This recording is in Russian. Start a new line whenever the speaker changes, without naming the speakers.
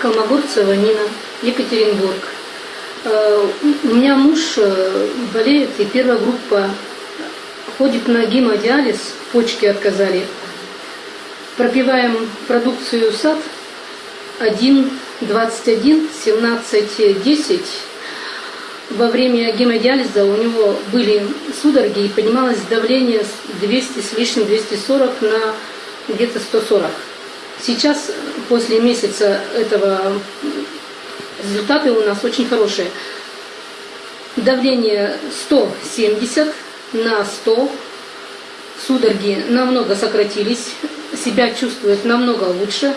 Колмогорцева Нина, Екатеринбург. Э, У меня муж э, болеет, и первая группа ходит на гемодиализ, почки отказали. Пропиваем продукцию САД 1, 21, 17, 10. Во время гемодиализа у него были судороги и поднималось давление с 200 с лишним, 240 на где-то 140. Сейчас, после месяца этого, результаты у нас очень хорошие. Давление 170 на 100, судороги намного сократились, себя чувствует намного лучше.